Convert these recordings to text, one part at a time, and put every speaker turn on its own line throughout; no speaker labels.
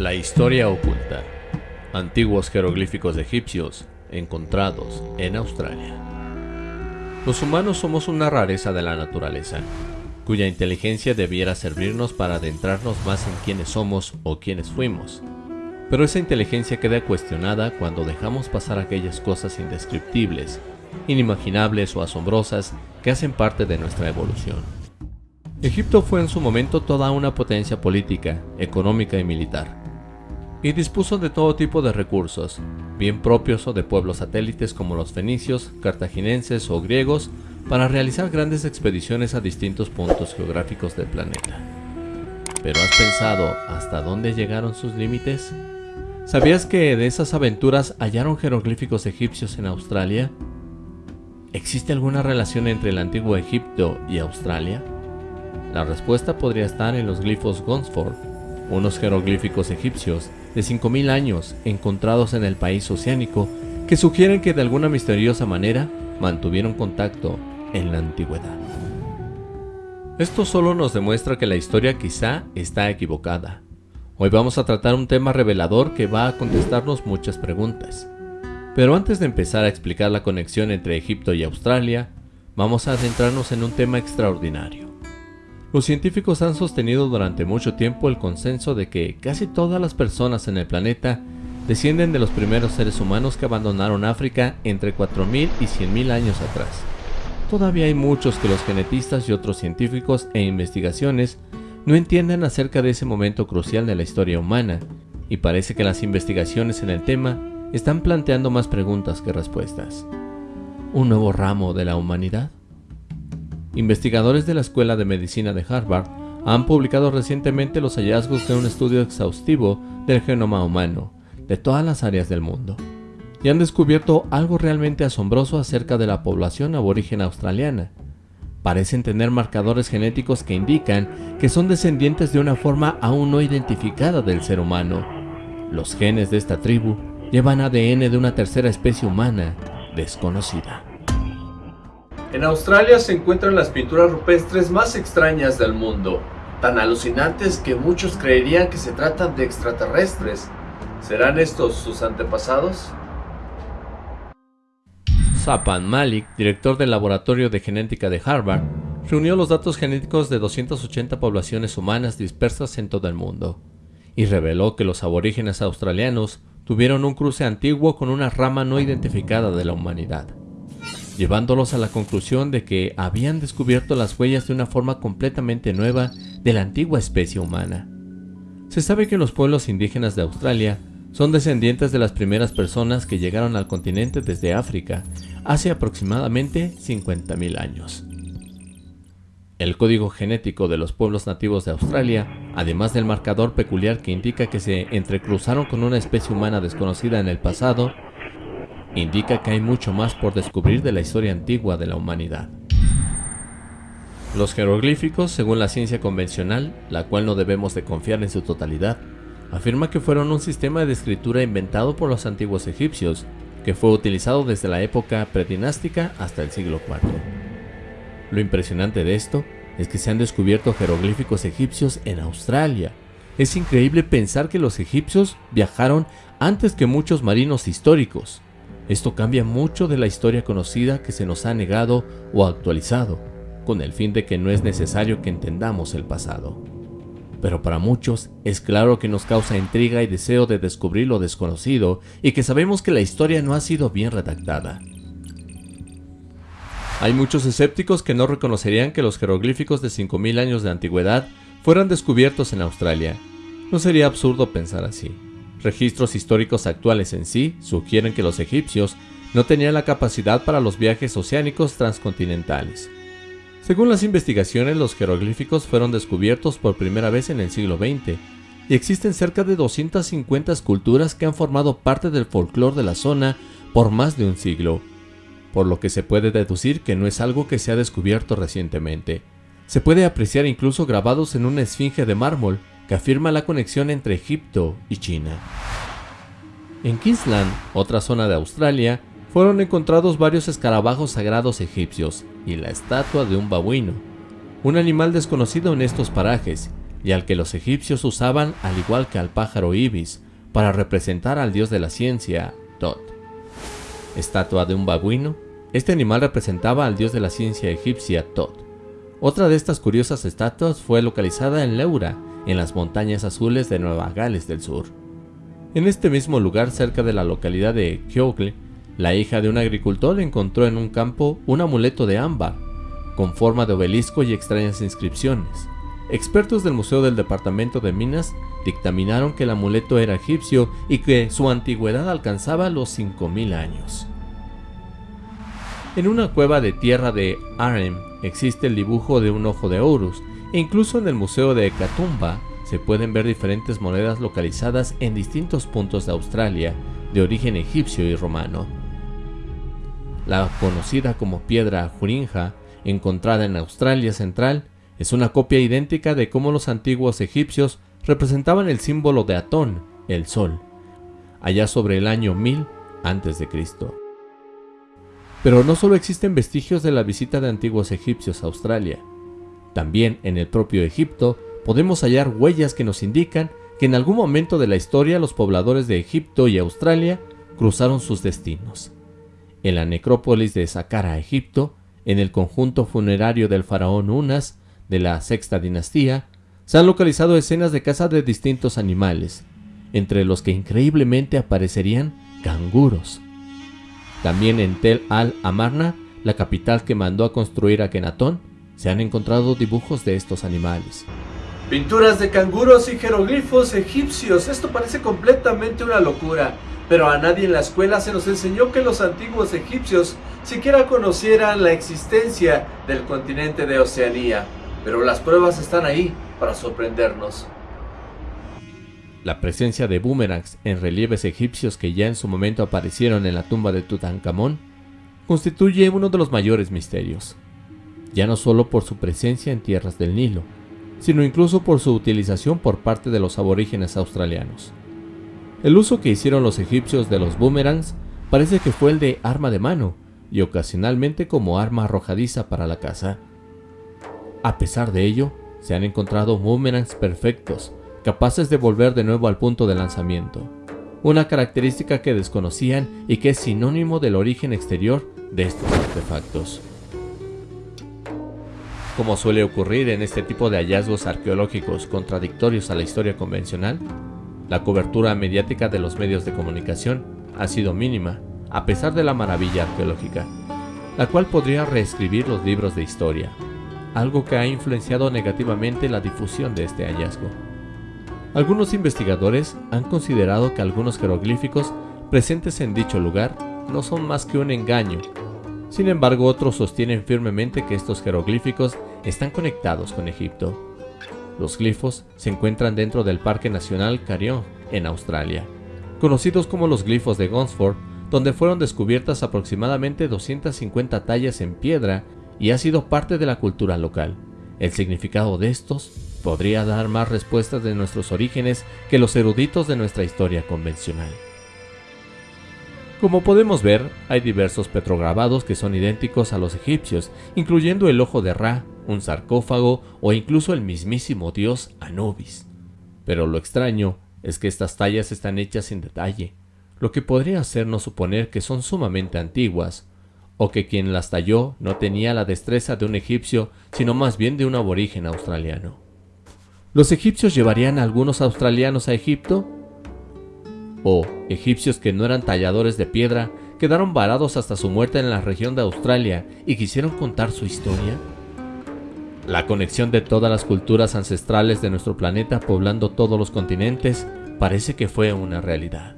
La historia oculta. Antiguos jeroglíficos egipcios encontrados en Australia. Los humanos somos una rareza de la naturaleza, cuya inteligencia debiera servirnos para adentrarnos más en quiénes somos o quiénes fuimos. Pero esa inteligencia queda cuestionada cuando dejamos pasar aquellas cosas indescriptibles, inimaginables o asombrosas que hacen parte de nuestra evolución. Egipto fue en su momento toda una potencia política, económica y militar, y dispuso de todo tipo de recursos, bien propios o de pueblos satélites como los fenicios, cartaginenses o griegos, para realizar grandes expediciones a distintos puntos geográficos del planeta. ¿Pero has pensado hasta dónde llegaron sus límites? ¿Sabías que de esas aventuras hallaron jeroglíficos egipcios en Australia? ¿Existe alguna relación entre el antiguo Egipto y Australia? La respuesta podría estar en los glifos Gonsford, unos jeroglíficos egipcios de 5.000 años encontrados en el país oceánico que sugieren que de alguna misteriosa manera mantuvieron contacto en la antigüedad. Esto solo nos demuestra que la historia quizá está equivocada. Hoy vamos a tratar un tema revelador que va a contestarnos muchas preguntas. Pero antes de empezar a explicar la conexión entre Egipto y Australia, vamos a adentrarnos en un tema extraordinario. Los científicos han sostenido durante mucho tiempo el consenso de que casi todas las personas en el planeta descienden de los primeros seres humanos que abandonaron África entre 4.000 y 100.000 años atrás. Todavía hay muchos que los genetistas y otros científicos e investigaciones no entienden acerca de ese momento crucial de la historia humana, y parece que las investigaciones en el tema están planteando más preguntas que respuestas. ¿Un nuevo ramo de la humanidad? Investigadores de la Escuela de Medicina de Harvard han publicado recientemente los hallazgos de un estudio exhaustivo del genoma humano de todas las áreas del mundo y han descubierto algo realmente asombroso acerca de la población aborigen australiana. Parecen tener marcadores genéticos que indican que son descendientes de una forma aún no identificada del ser humano. Los genes de esta tribu llevan ADN de una tercera especie humana desconocida. En Australia se encuentran las pinturas rupestres más extrañas del mundo, tan alucinantes que muchos creerían que se tratan de extraterrestres. ¿Serán estos sus antepasados? Sapan Malik, director del Laboratorio de Genética de Harvard, reunió los datos genéticos de 280 poblaciones humanas dispersas en todo el mundo, y reveló que los aborígenes australianos tuvieron un cruce antiguo con una rama no identificada de la humanidad llevándolos a la conclusión de que habían descubierto las huellas de una forma completamente nueva de la antigua especie humana. Se sabe que los pueblos indígenas de Australia son descendientes de las primeras personas que llegaron al continente desde África hace aproximadamente 50.000 años. El código genético de los pueblos nativos de Australia, además del marcador peculiar que indica que se entrecruzaron con una especie humana desconocida en el pasado, indica que hay mucho más por descubrir de la historia antigua de la humanidad. Los jeroglíficos, según la ciencia convencional, la cual no debemos de confiar en su totalidad, afirma que fueron un sistema de escritura inventado por los antiguos egipcios, que fue utilizado desde la época predinástica hasta el siglo IV. Lo impresionante de esto es que se han descubierto jeroglíficos egipcios en Australia. Es increíble pensar que los egipcios viajaron antes que muchos marinos históricos. Esto cambia mucho de la historia conocida que se nos ha negado o actualizado, con el fin de que no es necesario que entendamos el pasado. Pero para muchos es claro que nos causa intriga y deseo de descubrir lo desconocido y que sabemos que la historia no ha sido bien redactada. Hay muchos escépticos que no reconocerían que los jeroglíficos de 5.000 años de antigüedad fueran descubiertos en Australia. No sería absurdo pensar así. Registros históricos actuales en sí sugieren que los egipcios no tenían la capacidad para los viajes oceánicos transcontinentales. Según las investigaciones, los jeroglíficos fueron descubiertos por primera vez en el siglo XX y existen cerca de 250 esculturas que han formado parte del folclore de la zona por más de un siglo, por lo que se puede deducir que no es algo que se ha descubierto recientemente. Se puede apreciar incluso grabados en una esfinge de mármol que afirma la conexión entre Egipto y China. En Queensland, otra zona de Australia, fueron encontrados varios escarabajos sagrados egipcios y la estatua de un babuino, un animal desconocido en estos parajes, y al que los egipcios usaban al igual que al pájaro ibis para representar al dios de la ciencia, Tot. Estatua de un babuino, este animal representaba al dios de la ciencia egipcia, Tot. Otra de estas curiosas estatuas fue localizada en Leura, en las montañas azules de Nueva Gales del Sur. En este mismo lugar, cerca de la localidad de Kyogle, la hija de un agricultor encontró en un campo un amuleto de ámbar, con forma de obelisco y extrañas inscripciones. Expertos del Museo del Departamento de Minas dictaminaron que el amuleto era egipcio y que su antigüedad alcanzaba los 5.000 años. En una cueva de tierra de Arem existe el dibujo de un ojo de Horus, e incluso en el Museo de Katoomba se pueden ver diferentes monedas localizadas en distintos puntos de Australia de origen egipcio y romano. La conocida como piedra Jurinja, encontrada en Australia Central, es una copia idéntica de cómo los antiguos egipcios representaban el símbolo de Atón, el sol, allá sobre el año 1000 a.C. Pero no solo existen vestigios de la visita de antiguos egipcios a Australia, también en el propio Egipto podemos hallar huellas que nos indican que en algún momento de la historia los pobladores de Egipto y Australia cruzaron sus destinos. En la necrópolis de Saqqara, Egipto, en el conjunto funerario del faraón Unas de la sexta dinastía, se han localizado escenas de caza de distintos animales, entre los que increíblemente aparecerían canguros. También en Tel al-Amarna, la capital que mandó a construir a se han encontrado dibujos de estos animales.
Pinturas de canguros y jeroglifos egipcios, esto parece completamente una locura, pero a nadie en la escuela se nos enseñó que los antiguos egipcios siquiera conocieran la existencia del continente de Oceanía, pero las pruebas están ahí para sorprendernos.
La presencia de boomerangs en relieves egipcios que ya en su momento aparecieron en la tumba de Tutankamón constituye uno de los mayores misterios ya no solo por su presencia en tierras del Nilo, sino incluso por su utilización por parte de los aborígenes australianos. El uso que hicieron los egipcios de los boomerangs parece que fue el de arma de mano y ocasionalmente como arma arrojadiza para la caza. A pesar de ello, se han encontrado boomerangs perfectos, capaces de volver de nuevo al punto de lanzamiento, una característica que desconocían y que es sinónimo del origen exterior de estos artefactos. Como suele ocurrir en este tipo de hallazgos arqueológicos contradictorios a la historia convencional, la cobertura mediática de los medios de comunicación ha sido mínima, a pesar de la maravilla arqueológica, la cual podría reescribir los libros de historia, algo que ha influenciado negativamente la difusión de este hallazgo. Algunos investigadores han considerado que algunos jeroglíficos presentes en dicho lugar no son más que un engaño sin embargo, otros sostienen firmemente que estos jeroglíficos están conectados con Egipto. Los glifos se encuentran dentro del Parque Nacional Carillon, en Australia, conocidos como los glifos de Gonsford, donde fueron descubiertas aproximadamente 250 tallas en piedra y ha sido parte de la cultura local. El significado de estos podría dar más respuestas de nuestros orígenes que los eruditos de nuestra historia convencional. Como podemos ver, hay diversos petrograbados que son idénticos a los egipcios, incluyendo el ojo de Ra, un sarcófago o incluso el mismísimo dios Anubis. Pero lo extraño es que estas tallas están hechas sin detalle, lo que podría hacernos suponer que son sumamente antiguas, o que quien las talló no tenía la destreza de un egipcio, sino más bien de un aborigen australiano. ¿Los egipcios llevarían a algunos australianos a Egipto? o egipcios que no eran talladores de piedra quedaron varados hasta su muerte en la región de Australia y quisieron contar su historia? La conexión de todas las culturas ancestrales de nuestro planeta poblando todos los continentes parece que fue una realidad.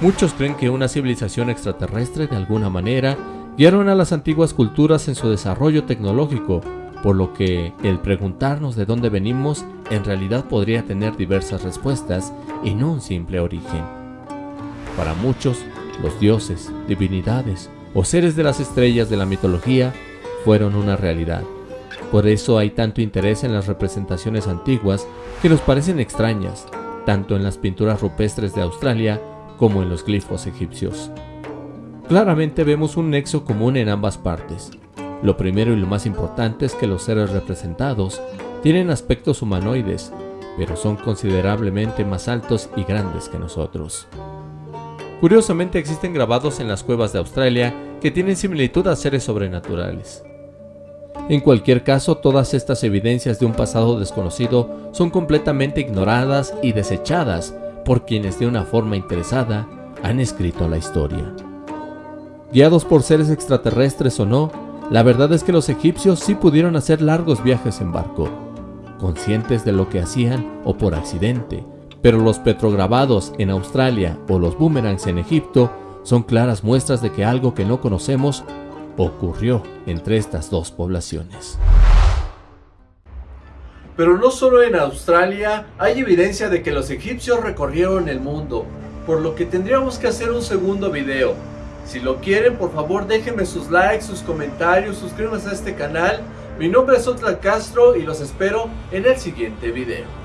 Muchos creen que una civilización extraterrestre de alguna manera guiaron a las antiguas culturas en su desarrollo tecnológico, por lo que el preguntarnos de dónde venimos en realidad podría tener diversas respuestas y no un simple origen. Para muchos, los dioses, divinidades o seres de las estrellas de la mitología fueron una realidad. Por eso hay tanto interés en las representaciones antiguas que nos parecen extrañas, tanto en las pinturas rupestres de Australia como en los glifos egipcios. Claramente vemos un nexo común en ambas partes. Lo primero y lo más importante es que los seres representados Tienen aspectos humanoides, pero son considerablemente más altos y grandes que nosotros. Curiosamente existen grabados en las cuevas de Australia que tienen similitud a seres sobrenaturales. En cualquier caso, todas estas evidencias de un pasado desconocido son completamente ignoradas y desechadas por quienes de una forma interesada han escrito la historia. Guiados por seres extraterrestres o no, la verdad es que los egipcios sí pudieron hacer largos viajes en barco, conscientes de lo que hacían o por accidente, pero los petrograbados en Australia o los boomerangs en Egipto son claras muestras de que algo que no conocemos ocurrió entre estas dos poblaciones.
Pero no solo en Australia hay evidencia de que los egipcios recorrieron el mundo, por lo que tendríamos que hacer un segundo video. Si lo quieren, por favor déjenme sus likes, sus comentarios, suscríbanse a este canal. Mi nombre es Otla Castro y los espero en el siguiente video.